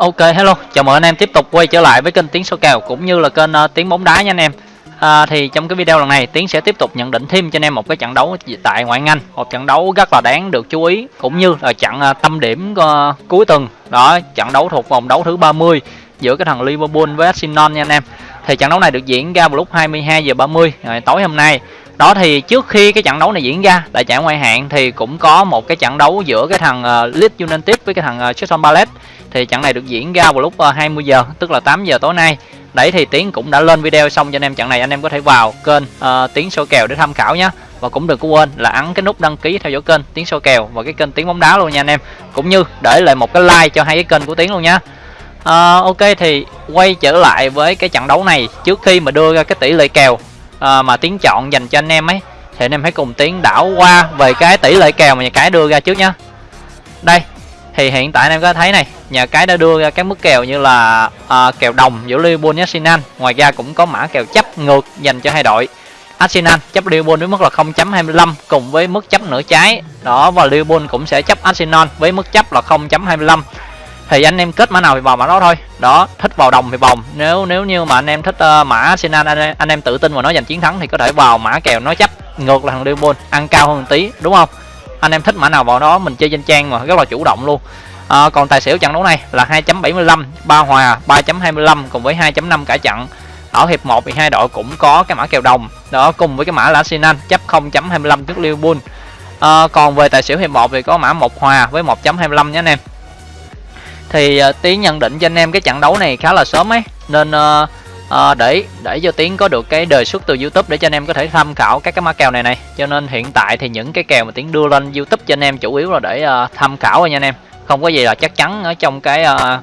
Ok hello, chào mừng anh em tiếp tục quay trở lại với kênh Tiếng số kèo cũng như là kênh uh, Tiếng bóng đá nha anh em. À, thì trong cái video lần này Tiến sẽ tiếp tục nhận định thêm cho anh em một cái trận đấu tại ngoại hạng Anh, một trận đấu rất là đáng được chú ý cũng như là trận uh, tâm điểm uh, cuối tuần. Đó, trận đấu thuộc vòng đấu thứ 30 giữa cái thằng Liverpool với Arsenal nha anh em. Thì trận đấu này được diễn ra vào lúc 22 giờ 30 tối hôm nay. Đó thì trước khi cái trận đấu này diễn ra tại giải ngoại hạng thì cũng có một cái trận đấu giữa cái thằng uh, Leeds United với cái thằng ờ, uh, Crystal Palace. Thì trận này được diễn ra vào lúc ờ, 20 giờ tức là 8 giờ tối nay. Đấy thì tiến cũng đã lên video xong cho anh em trận này anh em có thể vào kênh uh, tiến soi kèo để tham khảo nhé và cũng đừng có quên là ấn cái nút đăng ký theo dõi kênh tiến soi kèo và cái kênh tiến bóng đá luôn nha anh em. Cũng như để lại một cái like cho hai cái kênh của tiến luôn nhé uh, ok thì quay trở lại với cái trận đấu này. Trước khi mà đưa ra cái tỷ lệ kèo uh, mà tiếng chọn dành cho anh em ấy. Thì anh em hãy cùng tiến đảo qua về cái tỷ lệ kèo mà nhà cái đưa ra trước nhá. Đây thì hiện tại anh em có thấy này nhà cái đã đưa ra các mức kèo như là uh, kèo đồng giữa Liverpool với Arsenal. Ngoài ra cũng có mã kèo chấp ngược dành cho hai đội Arsenal chấp Liverpool với mức là 0.25 cùng với mức chấp nửa trái. Đó và Liverpool cũng sẽ chấp Arsenal với mức chấp là 0.25 thì anh em kết mã nào thì vào mã đó thôi. Đó thích vào đồng thì vòng nếu nếu như mà anh em thích uh, mã Arsenal anh, anh em tự tin vào nó giành chiến thắng thì có thể vào mã kèo nó chấp. Ngược là thằng Liverpool ăn cao hơn một tí đúng không? Anh em thích mã nào vào đó mình chơi trên trang mà rất là chủ động luôn. À, còn tài xỉu trận đấu này là 2.75 ba hòa 3.25 cùng với 2.5 cả trận. Ở hiệp 1 thì hai đội cũng có cái mã kèo đồng. Đó cùng với cái mã là Arsenal chấp 0.25 trước Liverpool. À, còn về tài xỉu hiệp 1 thì có mã một hòa với 1.25 nhé anh em thì uh, tiến nhận định cho anh em cái trận đấu này khá là sớm ấy. Nên uh, uh, để để cho tiến có được cái đề xuất từ youtube để cho anh em có thể tham khảo các cái mã kèo này này. Cho nên hiện tại thì những cái kèo mà tiến đưa lên youtube cho anh em chủ yếu là để uh, tham khảo thôi nha anh em. Không có gì là chắc chắn ở trong cái uh,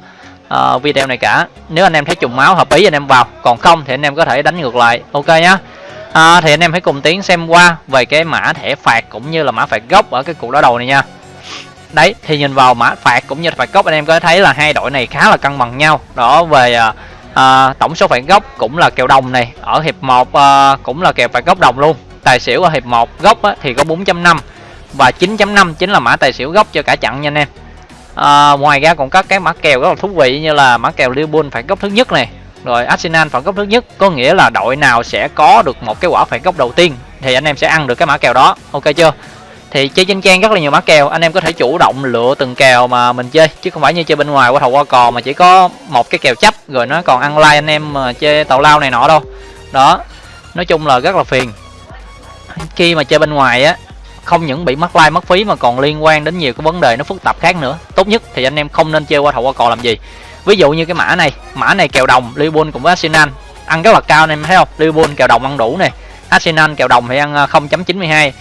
uh, video này cả. Nếu anh em thấy trùng máu hợp ý anh em vào. Còn không thì anh em có thể đánh ngược lại. Ok nhá. À, thì anh em hãy cùng tiến xem qua về cái mã thẻ phạt cũng như là mã phạt gốc ở cái cuộc đối đầu này nha đấy thì nhìn vào mã phạt cũng như phạt góc anh em có thấy là hai đội này khá là cân bằng nhau. Đó về uh, à, tổng số phạt góc cũng là kèo đồng này. Ở hiệp 1 à, cũng là kèo phạt góc đồng luôn. Tài xỉu ở hiệp 1 góc á, thì có 4.5 và 9.5 chính là mã tài xỉu góc cho cả trận nha anh em. À, ngoài ra còn có cái mã kèo rất là thú vị như là mã kèo Liverpool phạt góc thứ nhất này. Rồi Arsenal phạt góc thứ nhất có nghĩa là đội nào sẽ có được một cái quả phạt góc đầu tiên thì anh em sẽ ăn được cái mã kèo đó. Ok chưa? Thì chơi trên trang rất là nhiều mã kèo. Anh em có thể chủ động lựa từng kèo mà mình chơi. Chứ không phải như chơi bên ngoài qua thầu qua cò mà chỉ có một cái kèo chấp, rồi nó còn ăn like anh em mà chơi tàu lao này nọ đâu. Đó, nói chung là rất là phiền. Khi mà chơi bên ngoài á, không những bị mất like, mất phí mà còn liên quan đến nhiều cái vấn đề nó phức tạp khác nữa. Tốt nhất thì anh em không nên chơi qua thầu qua cò làm gì. Ví dụ như cái mã này mã này kèo đồng Liverpool cùng với Arsenal, ăn rất là cao anh em thấy không? Liverpool kèo đồng ăn đủ này. Arsenal kèo đồng thì ăn à, 0.92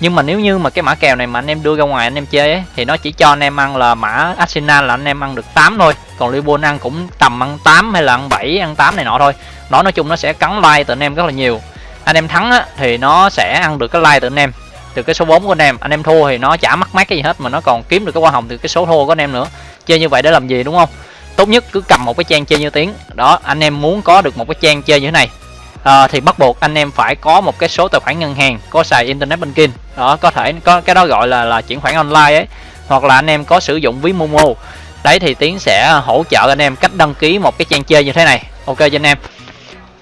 nhưng mà nếu như mà cái mã kèo này mà anh em đưa ra ngoài anh em chơi ấy, thì nó chỉ cho anh em ăn là mã Arsenal là anh em ăn được 8 thôi. Còn Liverpool ăn cũng tầm ăn 8 hay là ăn 7 ăn 8 này nọ thôi. Nó nói chung nó sẽ cắn like từ anh em rất là nhiều. Anh em thắng á, thì nó sẽ ăn được cái like từ anh em từ cái số 4 của anh em. Anh em thua thì nó chả mắc mát cái gì hết mà nó còn kiếm được cái hoa hồng từ cái số thua của anh em nữa. Chơi như vậy để làm gì đúng không? Tốt nhất cứ cầm một cái trang chơi như tiếng. Đó anh em muốn có được một cái trang chơi như thế này à, thì bắt buộc anh em phải có một cái số tài khoản ngân hàng có xài internet banking. Đó có thể có cái đó gọi là là chuyển khoản online ấy hoặc là anh em có sử dụng ví momo. Đấy thì tiến sẽ hỗ trợ anh em cách đăng ký một cái trang chơi như thế này. Ok cho anh em.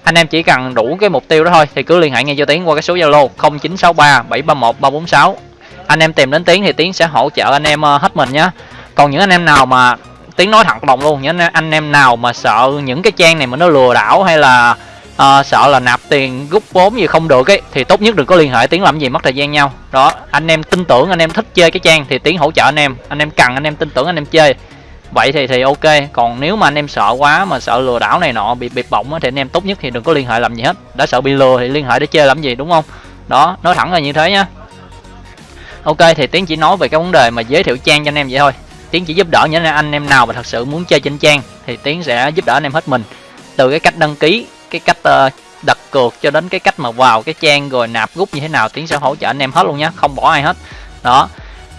Anh em chỉ cần đủ cái mục tiêu đó thôi thì cứ liên hệ ngay cho tiến qua cái số zalo 0963 731 346 anh em tìm đến tiến thì tiến sẽ hỗ trợ anh em ờ, hết mình nhé còn những anh em nào mà tiến nói thẳng lòng luôn những anh em nào mà sợ những cái trang này mà nó lừa đảo hay là à, sợ là nạp tiền rút vốn gì không được ấy thì tốt nhất đừng có liên hệ tiếng làm gì mất thời gian nhau. Đó anh em tin tưởng anh em thích chơi cái trang thì tiếng hỗ trợ anh em. Anh em cần anh em tin tưởng anh em chơi. Vậy thì thì ok còn nếu mà anh em sợ quá mà sợ lừa đảo này nọ bị bịp bỏng thì anh em tốt nhất thì đừng có liên hệ làm gì hết. Đã sợ bị lừa thì liên hệ để chơi làm gì đúng không? Đó nói thẳng là như thế nhá. Ok thì tiến chỉ nói về cái vấn đề mà giới thiệu trang cho anh em vậy thôi. Tiến chỉ giúp đỡ những anh em nào mà thật sự muốn chơi trên trang thì tiến sẽ giúp đỡ anh em hết mình. Từ cái cách đăng ký cái cách uh, đặt cược cho đến cái cách mà vào cái trang rồi nạp rút như thế nào tiến sẽ hỗ trợ anh em hết luôn nhé không bỏ ai hết. Đó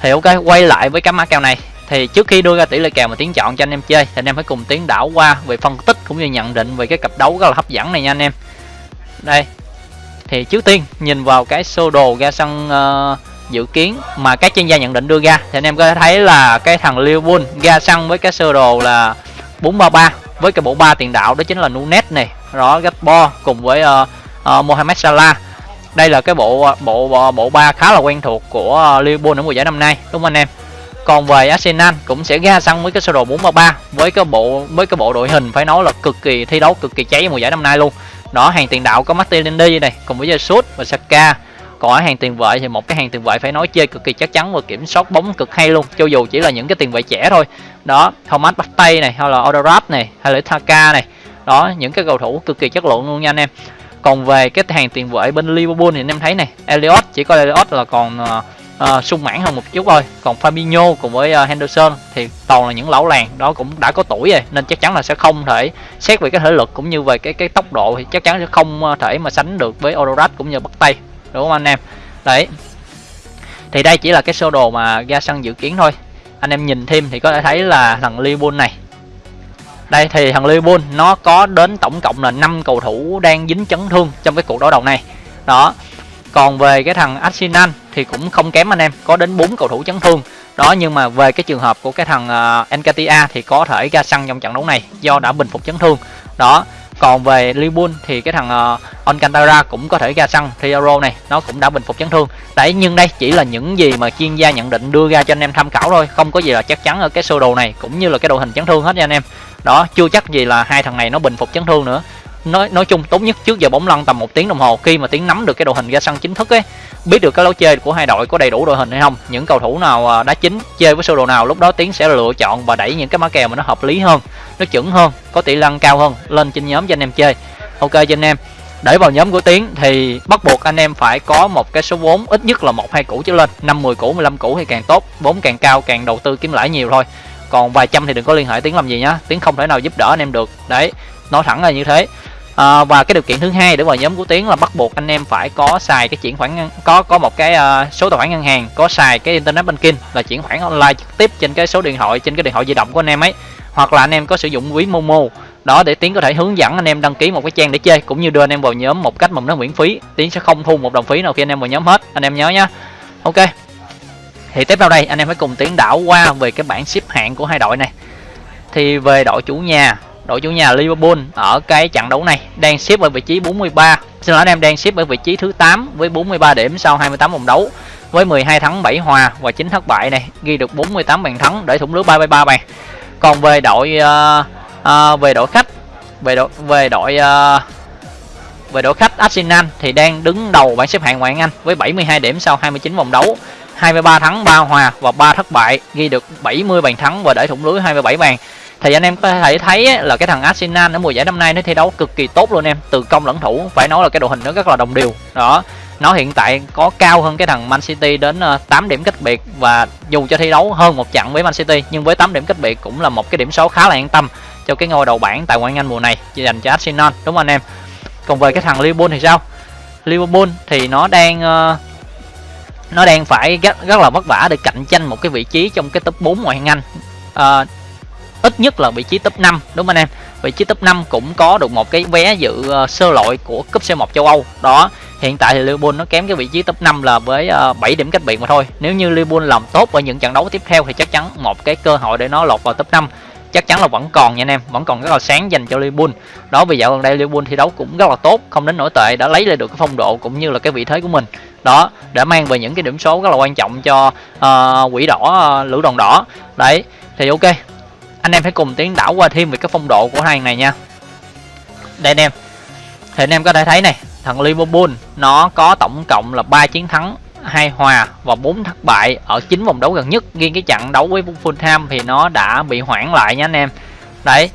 thì ok quay lại với cái mã kèo này. Thì trước khi đưa ra tỷ lệ kèo mà tiến chọn cho anh em chơi thì anh em phải cùng tiến đảo qua về phân tích cũng như nhận định về cái cặp đấu rất là hấp dẫn này nha anh em. Đây thì trước tiên nhìn vào cái sơ đồ ra sân uh, dự kiến mà các chuyên gia nhận định đưa ra thì anh em có thể thấy là cái thằng Liverpool ra sân với cái sơ đồ là 433 với cái bộ ba tiền đạo đó chính là Nunes này đó Gakpo cùng với uh, uh, Mohamed Salah. Đây là cái bộ ờ, bộ bộ ba khá là quen thuộc của Liverpool ở mùa giải năm nay đúng không anh em? Còn về Arsenal cũng sẽ ra sân với cái sơ đồ 433 với cái bộ với cái bộ đội hình phải nói là cực kỳ thi đấu cực kỳ cháy mùa giải năm nay luôn. Đó hàng tiền đạo có Martinelli này cùng với Jesus và Saka. Còn ở hàng tiền vệ thì một cái hàng tiền vệ phải nói chơi cực kỳ chắc chắn và kiểm soát bóng cực hay luôn cho dù chỉ là những cái tiền vệ trẻ thôi. Đó Thomas Partey này hay là Odorap này hay là Thaka này đó những cái cầu thủ cực kỳ chất lượng luôn nha anh em. Còn về cái hàng tiền vệ bên Liverpool thì anh em thấy này Elliot chỉ có Elliot là còn uh, uh, sung mãn hơn một chút thôi. Còn Fabinho cùng với uh, Henderson thì toàn là những lão làng đó cũng đã có tuổi rồi nên chắc chắn là sẽ không thể xét về cái thể lực cũng như về cái cái tốc độ thì chắc chắn sẽ không thể mà sánh được với Odorat cũng như bắt tay đúng không anh em? Đấy. Thì đây chỉ là cái sơ đồ mà ra sân dự kiến thôi. Anh em nhìn thêm thì có thể thấy là thằng Liverpool này đây thì thằng Liverpool nó có đến tổng cộng là 5 cầu thủ đang dính chấn thương trong cái cuộc đối đầu này. Đó. Còn về cái thằng Arsenal thì cũng không kém anh em có đến 4 cầu thủ chấn thương. Đó nhưng mà về cái trường hợp của cái thằng à, uh, Encatia thì có thể ra sân trong trận đấu này do đã bình phục chấn thương. Đó. Còn về Liverpool thì cái thằng uh, Alcantara cũng có thể ra sân Thiago này nó cũng đã bình phục chấn thương. Đấy nhưng đây chỉ là những gì mà chuyên gia nhận định đưa ra cho anh em tham khảo thôi không có gì là chắc chắn ở cái sơ đồ này cũng như là cái đội hình chấn thương hết nha anh em đó, chưa chắc gì là hai thằng này nó bình phục chấn thương nữa. Nói nói chung tốt nhất trước giờ bóng lăn tầm một tiếng đồng hồ, khi mà tiến nắm được cái đội hình ra sân chính thức ấy, biết được cái lối chơi của hai đội có đầy đủ đội hình hay không, những cầu thủ nào à, đá chính, chơi với sơ đồ nào, lúc đó tiến sẽ lựa chọn và đẩy những cái mã kèo mà nó hợp lý hơn, nó chuẩn hơn, có tỷ lăng cao hơn, lên trên nhóm cho anh em chơi. Ok cho anh em, để vào nhóm của tiến thì bắt buộc anh em phải có một cái số vốn ít nhất là một, hai củ trở lên, năm 10 củ 15 củ thì càng tốt, vốn càng cao càng đầu tư kiếm lãi nhiều thôi còn vài trăm thì đừng có liên hệ tiến làm gì nhá tiến không thể nào giúp đỡ anh em được. Đấy nói thẳng là như thế. À, và cái điều kiện thứ hai để vào nhóm của tiến là bắt buộc anh em phải có xài cái chuyển khoản có có một cái uh, số tài khoản ngân hàng có xài cái internet banking là chuyển khoản online trực tiếp trên cái số điện thoại trên cái điện thoại di động của anh em ấy. Hoặc là anh em có sử dụng ví momo đó để tiến có thể hướng dẫn anh em đăng ký một cái trang để chơi cũng như đưa anh em vào nhóm một cách mà nó miễn phí. Tiến sẽ không thu một đồng phí nào khi anh em vào nhóm hết anh em nhớ nhá. Ok thì tiếp theo đây anh em hãy cùng tiến đảo qua về cái bảng xếp hạng của hai đội này. Thì về đội chủ nhà đội chủ nhà Liverpool ở cái trận đấu này đang xếp ở vị trí 43 xin lỗi anh em đang xếp ở vị trí thứ 8 với 43 điểm sau 28 vòng đấu với 12 thắng 7 hòa và 9 thất bại này ghi được 48 bàn thắng để thủng lưới 33 bàn. Còn về đội uh, uh, về đội khách về đội về đội uh, về đội khách Arsenal thì đang đứng đầu bảng xếp hạng ngoại hạng Anh với 72 điểm sau 29 vòng đấu. 23 thắng 3 hòa và 3 thất bại ghi được 70 bàn thắng và để thủng lưới 27 bàn. Thì anh em có thể thấy là cái thằng Arsenal ở mùa giải năm nay nó thi đấu cực kỳ tốt luôn em từ công lẫn thủ phải nói là cái đội hình nó rất là đồng đều. Đó nó hiện tại có cao hơn cái thằng Man City đến ờ, 8 điểm cách biệt và dù cho thi đấu hơn một trận với Man City nhưng với 8 điểm cách biệt cũng là một cái điểm số khá là an tâm cho cái ngôi đầu bảng tại ngoại hạng Anh mùa này dành cho Arsenal đúng không anh em? Còn về cái thằng Liverpool thì sao? Liverpool thì nó đang uh, nó đang phải rất, rất là vất vả để cạnh tranh một cái vị trí trong cái top 4 ngoại hạng Anh. À, ít nhất là vị trí top 5 đúng không anh em? Vị trí top 5 cũng có được một cái vé dự uh, sơ loại của cúp C1 châu Âu. Đó hiện tại thì Liverpool nó kém cái vị trí top 5 là với ờ, uh, 7 điểm cách biệt mà thôi. Nếu như Liverpool làm tốt ở những trận đấu tiếp theo thì chắc chắn một cái cơ hội để nó lọt vào top 5 chắc chắn là vẫn còn nha anh em. Vẫn còn rất là sáng dành cho Liverpool. Đó vì dạo gần đây Liverpool thi đấu cũng rất là tốt không đến nổi tệ đã lấy lại được cái phong độ cũng như là cái vị thế của mình. Đó để mang về những cái điểm số rất là quan trọng cho uh, quỷ đỏ uh, lữ đoàn đỏ. Đấy thì ok anh em hãy cùng tiến đảo qua thêm về cái phong độ của hai này nha. Đây anh em thì anh em có thể thấy này thằng Liverpool nó có tổng cộng là 3 chiến thắng hai hòa và bốn thất bại ở chín vòng đấu gần nhất. Riêng cái trận đấu với Fulham thì nó đã bị hoãn lại nha anh em. Đấy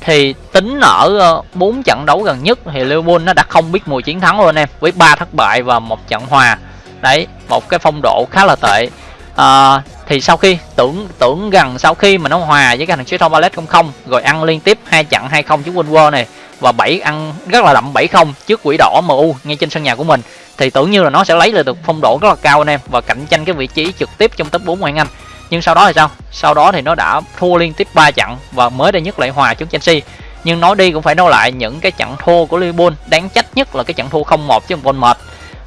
thì tính ở ờ, bốn trận đấu gần nhất thì Liverpool nó đã không biết mùi chiến thắng luôn anh em với ba thất bại và một trận hòa. Đấy một cái phong độ khá là tệ. À, thì sau khi tưởng tưởng rằng sau khi mà nó hòa với cái thằng Crystal Palace không không rồi ăn liên tiếp hai trận hai không trước Wolves này và bảy ăn rất là đậm 7-0 trước quỷ đỏ MU ngay trên sân nhà của mình thì tưởng như là nó sẽ lấy lại được phong độ rất là cao anh em và cạnh tranh cái vị trí trực tiếp trong top 4 ngoại Anh. Nhưng sau đó thì sao? Sau đó thì nó đã thua liên tiếp 3 trận và mới đây nhất lại hòa trước Chelsea. Nhưng nói đi cũng phải nói lại những cái trận thua của Liverpool đáng trách nhất là cái trận thua 0-1 chứ Bournemouth mệt.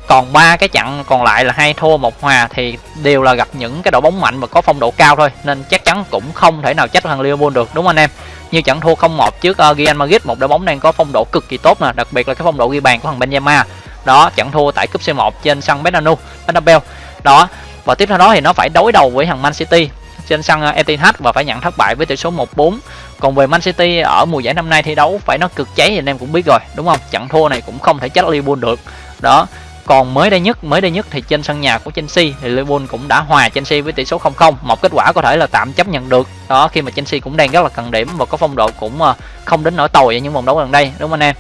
Còn ba cái trận còn lại là hai thua một hòa thì đều là gặp những cái đội bóng mạnh và có phong độ cao thôi. Nên chắc chắn cũng không thể nào trách thằng Liverpool được đúng không anh em? Như trận thua 0-1 trước uh, Real Madrid một đội bóng đang có phong độ cực kỳ tốt nè đặc biệt là cái phong độ ghi bàn của thằng Benzema đó chẳng thua tại cúp C1 trên sân Bernabeu Bernabeu. Đó, và tiếp theo đó thì nó phải đối đầu với thằng Man City trên sân ờ, Etihad và phải nhận thất bại với tỷ số 1-4 còn về Man City ở mùa giải năm nay thi đấu phải nó cực cháy thì anh em cũng biết rồi, đúng không? Trận thua này cũng không thể trách Liverpool được. Đó, còn mới đây nhất, mới đây nhất thì trên sân nhà của Chelsea thì Liverpool cũng đã hòa Chelsea với tỷ số 0-0 một kết quả có thể là tạm chấp nhận được. Đó, khi mà Chelsea cũng đang rất là cần điểm và có phong độ cũng ờ, không đến nỗi tồi ở những vòng đấu gần đây, đúng không anh em?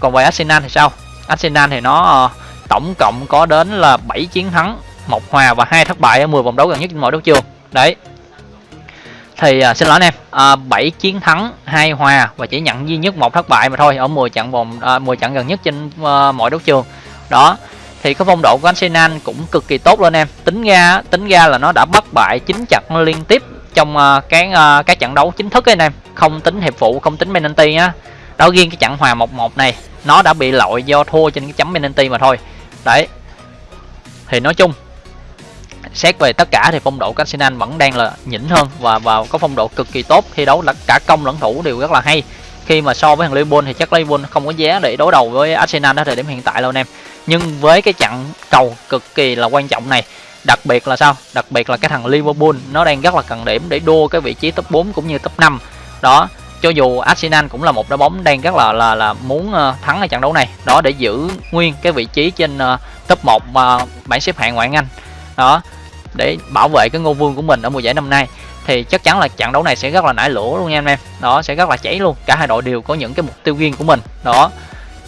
Còn về Arsenal thì sao? Arsenal thì nó ờ, tổng cộng có đến là 7 chiến thắng một hòa và hai thất bại ở 10 vòng đấu gần nhất trên mọi đấu trường. Đấy. Thì à, xin lỗi anh em ờ, à, 7 chiến thắng hai hòa và chỉ nhận duy nhất một thất bại mà thôi ở 10 trận vòng à, 10 trận gần nhất trên uh, mọi đấu trường. Đó. Thì cái phong độ của Arsenal cũng cực kỳ tốt lên em. Tính ra tính ra là nó đã bất bại chín trận liên tiếp trong uh, cái uh, cái trận đấu chính thức ấy anh em. Không tính hiệp phụ không tính penalty á. Đó riêng cái trận hòa 1-1 này nó đã bị lội do thua trên cái chấm penalty mà thôi. Đấy. Thì nói chung, xét về tất cả thì phong độ của Arsenal vẫn đang là nhỉnh hơn và và có phong độ cực kỳ tốt. Thi đấu là cả công lẫn thủ đều rất là hay. Khi mà so với thằng Liverpool thì chắc Liverpool không có giá để đối đầu với Arsenal ở thời điểm hiện tại đâu anh em. Nhưng với cái trận cầu cực kỳ là quan trọng này, đặc biệt là sao? Đặc biệt là cái thằng Liverpool, nó đang rất là cần điểm để đua cái vị trí top 4 cũng như top 5 đó cho dù Arsenal cũng là một đội bóng đang rất là là là muốn ờ, thắng ở trận đấu này. Đó để giữ nguyên cái vị trí trên uh, top 1 uh, ờ, bảng xếp hạng ngoại hạng Anh. Đó để bảo vệ cái ngôi vương của mình ở mùa giải năm nay. Thì chắc chắn là trận đấu này sẽ rất là nảy lửa luôn nha anh em. Đó sẽ rất là cháy luôn. Cả hai đội đều có những cái mục tiêu riêng của mình. Đó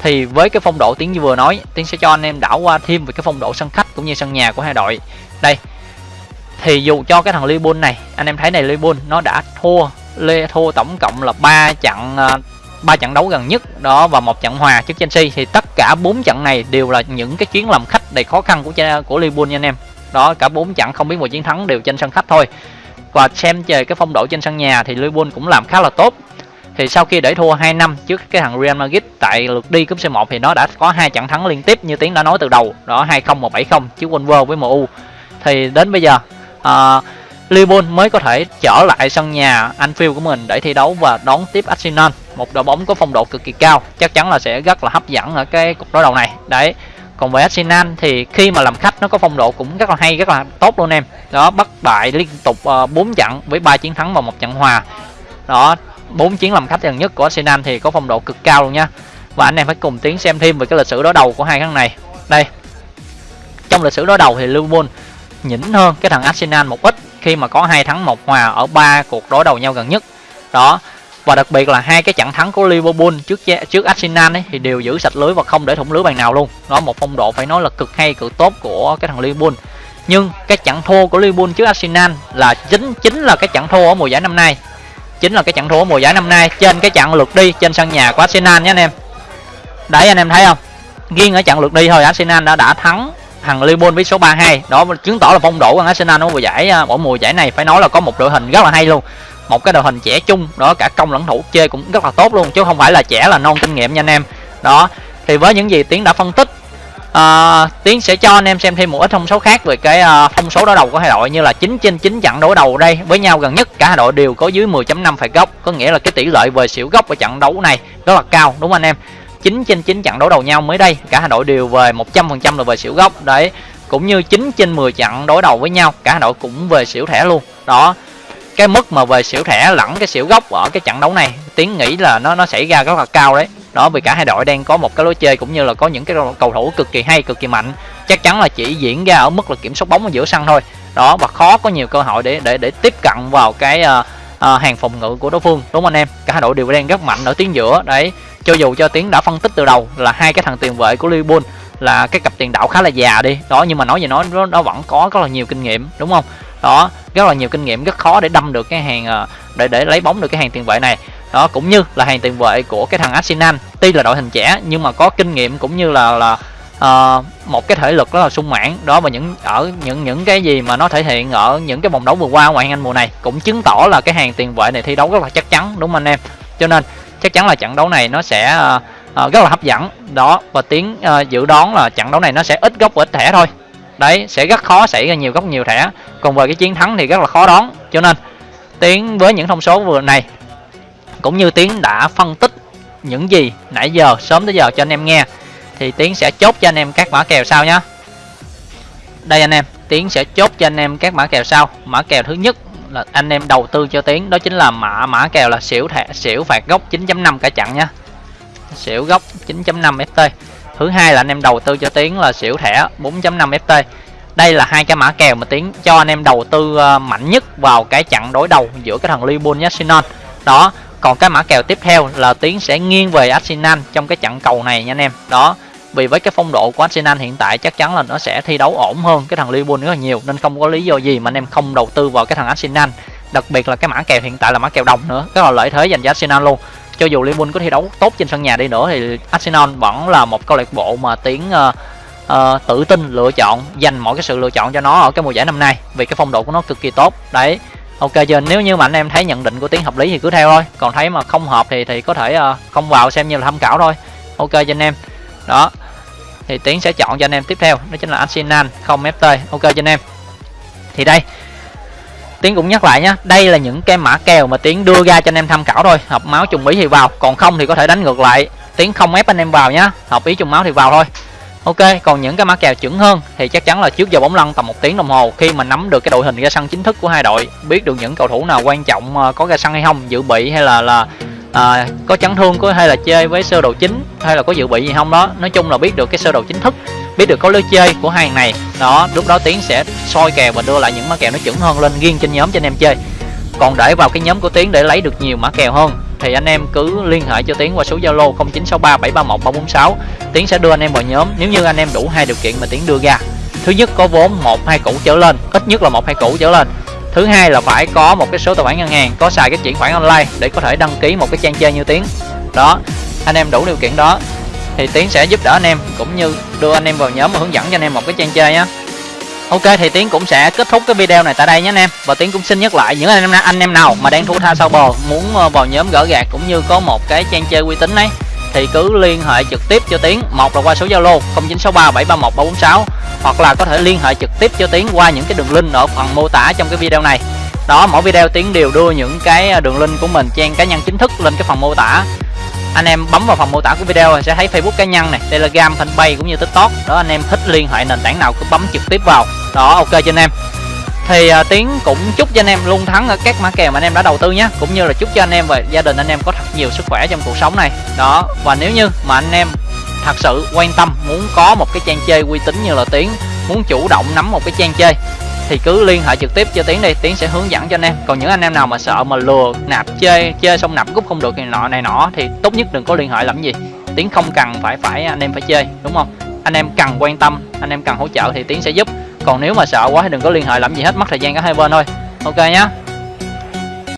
thì với cái phong độ tiếng như vừa nói tiếng sẽ cho anh em đảo qua thêm về cái phong độ sân khách cũng như sân nhà của hai đội. Đây thì dù cho cái thằng Liverpool này anh em thấy này Liverpool nó đã thua lê thua tổng cộng là ba trận à, ba trận đấu gần nhất đó và một trận hòa trước Chelsea. Thì tất cả bốn trận này đều là những cái chuyến làm khách đầy khó khăn của của Liverpool nha anh em. Đó cả bốn trận không biết một chiến thắng đều trên sân khách thôi. Và xem về cái phong độ trên sân nhà thì Liverpool cũng làm khá là tốt. Thì sau khi để thua 2 năm trước cái thằng Real Madrid tại lượt đi cúp C1 thì nó đã có hai trận thắng liên tiếp như tiến đã nói từ đầu. Đó 2-0 một 7-0 trước Wolves với MU thì đến bây giờ uh, Liverpool mới có thể trở lại sân nhà Anfield của mình để thi đấu và đón tiếp Arsenal. Một đội bóng có phong độ cực kỳ cao chắc chắn là sẽ rất là hấp dẫn ở cái cuộc đối đầu này. Đấy còn về Arsenal thì khi mà làm khách nó có phong độ cũng rất là hay rất là tốt luôn em. Đó bất bại liên tục ờ, uh, 4 trận với ba chiến thắng và một trận hòa. Đó bốn chiến làm khách gần nhất của Arsenal thì có phong độ cực cao luôn nha. Và anh em phải cùng tiến xem thêm về cái lịch sử đối đầu của hai thằng này. Đây trong lịch sử đối đầu thì Liverpool nhỉnh hơn cái thằng Arsenal một ít khi mà có hai thắng một hòa ở ba cuộc đối đầu nhau gần nhất. Đó và đặc biệt là hai cái trận thắng của Liverpool trước trước Arsenal ấy, thì đều giữ sạch lưới và không để thủng lưới bàn nào luôn. Đó một phong độ phải nói là cực hay cực tốt của cái thằng Liverpool. Nhưng cái trận thua của Liverpool trước Arsenal là chính chính là cái trận thua ở mùa giải năm nay. Chính là cái trận thua ở mùa giải năm nay trên cái trận lượt đi trên sân nhà của Arsenal nhé anh em. Đấy anh em thấy không? Riêng ở trận lượt đi thôi Arsenal đã đã thắng thằng Liverpool với số 32 đó chứng tỏ là phong độ của Arsenal ở mùa giải à, ở mùa giải này phải nói là có một đội hình rất là hay luôn. Một cái đội hình trẻ chung đó cả công lẫn thủ chơi cũng rất là tốt luôn chứ không phải là trẻ là non kinh nghiệm nha anh em. Đó thì với những gì tiến đã phân tích uh, tiến sẽ cho anh em xem thêm một ít thông số khác về cái uh, thông số đối đầu của hai đội như là 9 trên 9 trận đối đầu đây. Với nhau gần nhất cả hai đội đều có dưới 10.5 phải góc có nghĩa là cái tỷ lệ về xỉu góc ở trận đấu này rất là cao đúng không anh em? 9 trên 9 trận đối đầu nhau mới đây. Cả hai đội đều về 100% là về xỉu góc đấy cũng như 9 trên 10 trận đối đầu với nhau cả hai đội cũng về xỉu thẻ luôn. Đó cái mức mà về xỉu thẻ lẫn cái xỉu gốc ở cái trận đấu này tiến nghĩ là nó nó xảy ra rất là cao đấy. Đó vì cả hai đội đang có một cái lối chơi cũng như là có những cái cầu thủ cực kỳ hay cực kỳ mạnh. Chắc chắn là chỉ diễn ra ở mức là kiểm soát bóng ở giữa sân thôi. Đó và khó có nhiều cơ hội để để để tiếp cận vào cái uh, uh, hàng phòng ngự của đối phương. Đúng không anh em? Cả hai đội đều đang rất mạnh ở tuyến giữa. Đấy cho dù cho tiến đã phân tích từ đầu là hai cái thằng tiền vệ của Liverpool là cái cặp tiền đạo khá là già đi. Đó nhưng mà nói gì nói nó, nó vẫn có rất là nhiều kinh nghiệm đúng không? Đó rất là nhiều kinh nghiệm rất khó để đâm được cái hàng ờ, để để lấy bóng được cái hàng tiền vệ này. Đó cũng như là hàng tiền vệ của cái thằng Arsenal. Tuy là đội hình trẻ nhưng mà có kinh nghiệm cũng như là là uh, một cái thể lực rất là sung mãn. Đó và những ở những những cái gì mà nó thể hiện ở những cái vòng đấu vừa qua ngoại hạng Anh mùa này cũng chứng tỏ là cái hàng tiền vệ này thi đấu rất là chắc chắn đúng không anh em? Cho nên chắc chắn là trận đấu này nó sẽ uh, rất là hấp dẫn. Đó và tiến uh, ờ, dự đoán là trận đấu này nó sẽ ít góc và ít thẻ thôi. Đấy sẽ rất khó xảy ra nhiều góc nhiều thẻ. Còn về cái chiến thắng thì rất là khó đoán. Cho nên tiến với những thông số vừa này cũng như tiến đã phân tích những gì nãy giờ sớm tới giờ cho anh em nghe thì tiến sẽ chốt cho anh em các mã kèo sau nhé đây anh em tiến sẽ chốt cho anh em các mã kèo sau. Mã kèo thứ nhất là anh em đầu tư cho tiến, đó chính là mã mã kèo là xỉu thẻ, xỉu phạt gốc 9.5 cả chặn nha xỉu gốc 9.5 ft thứ hai là anh em đầu tư cho tiến là xỉu thẻ 4.5 ft đây là hai cái mã kèo mà tiến cho anh em đầu tư ờ, mạnh nhất vào cái chặn đối đầu giữa cái thằng Liverpool với Arsenal. Đó, còn cái mã kèo tiếp theo là tiến sẽ nghiêng về Arsenal trong cái trận cầu này nha anh em. Đó vì với cái phong độ của Arsenal hiện tại chắc chắn là nó sẽ thi đấu ổn hơn cái thằng Liverpool rất là nhiều nên không có lý do gì mà anh em không đầu tư vào cái thằng Arsenal. Đặc biệt là cái mã kèo hiện tại là mã kèo đồng nữa rất là lợi thế dành cho Arsenal luôn. Cho dù Liverpool có thi đấu tốt trên sân nhà đi nữa thì Arsenal vẫn là một câu lạc bộ mà tiến uh, uh, tự tin lựa chọn dành mọi cái sự lựa chọn cho nó ở cái mùa giải năm nay. Vì cái phong độ của nó cực kỳ tốt. Đấy ok giờ nếu như mà anh em thấy nhận định của tiến hợp lý thì cứ theo thôi. Còn thấy mà không hợp thì thì có thể uh, không vào xem như là tham khảo thôi. Ok cho anh em đó. Thì tiến sẽ chọn cho anh em tiếp theo, đó chính là arsenal, không ft ok cho anh em. Thì đây. Tiến cũng nhắc lại nhé đây là những cái mã kèo mà tiến đưa ra cho anh em tham khảo thôi. Hợp máu trùng ý thì vào, còn không thì có thể đánh ngược lại. Tiến không ép anh em vào nhá, hợp ý trùng máu thì vào thôi. Ok, còn những cái mã kèo chuẩn hơn thì chắc chắn là trước giờ bóng lăn tầm một tiếng đồng hồ khi mà nắm được cái đội hình ra sân chính thức của hai đội. Biết được những cầu thủ nào quan trọng ờ, có ra sân hay không, dự bị hay là là à, có chấn thương có hay là chơi với sơ đồ chính hay là có dự bị gì không đó. Nói chung là biết được cái sơ đồ chính thức biết được có lối chơi của hai này. Đó lúc đó tiến sẽ soi kèo và đưa lại những mã kèo nó chuẩn hơn lên riêng trên nhóm cho anh em chơi. Còn để vào cái nhóm của tiến để lấy được nhiều mã kèo hơn thì anh em cứ liên hệ cho tiến qua số zalo 0963731346 tiến sẽ đưa anh em vào nhóm nếu như anh em đủ hai điều kiện mà tiến đưa ra. Thứ nhất có vốn một hai củ trở lên. Ít nhất là một hai củ trở lên thứ hai là phải có một cái số tài khoản ngân hàng, có xài cái chuyển khoản online để có thể đăng ký một cái trang chơi như tiến. Đó, anh em đủ điều kiện đó, thì tiến sẽ giúp đỡ anh em cũng như đưa anh em vào nhóm và hướng dẫn cho anh em một cái trang chơi nhé ok, thì tiến cũng sẽ kết thúc cái video này tại đây nhé anh em. Và tiến cũng xin nhắc lại những anh em anh em nào mà đang thua tha sau bò, muốn ờ, vào nhóm gỡ gạt cũng như có một cái trang chơi uy tín ấy, thì cứ liên hệ trực tiếp cho tiến. Một là qua số zalo 0963731346 hoặc là có thể liên hệ trực tiếp cho tiến qua những cái đường link ở phần mô tả trong cái video này. Đó mỗi video tiến đều đưa những cái à, đường link của mình trang cá nhân chính thức lên cái phần mô tả. Anh em bấm vào phần mô tả của video sẽ thấy facebook cá nhân này telegram fanpage cũng như tiktok. Đó anh em thích liên hệ nền tảng nào cứ bấm trực tiếp vào. Đó ok cho anh em. Thì uh, tiến cũng chúc cho anh em luôn thắng ở các mã kèo mà anh em đã đầu tư nhé. Cũng như là chúc cho anh em và gia đình anh em có thật nhiều sức khỏe trong cuộc sống này. Đó và nếu như mà anh em thật sự, quan tâm, muốn có một cái trang chơi uy tín như là tiến, muốn chủ động nắm một cái trang chơi, thì cứ liên hệ trực tiếp cho tiến đi. Tiến sẽ hướng dẫn cho anh em. Còn những anh em nào mà sợ mà lừa nạp chơi chơi xong nạp cúp không được này nọ này nọ, thì tốt nhất đừng có liên hệ làm gì. Tiến không cần phải phải anh em phải chơi, đúng không? Anh em cần quan tâm, anh em cần hỗ trợ thì tiến sẽ giúp. Còn nếu mà sợ quá thì đừng có liên hệ làm gì hết, mất thời gian cả hai bên thôi. Ok nhá.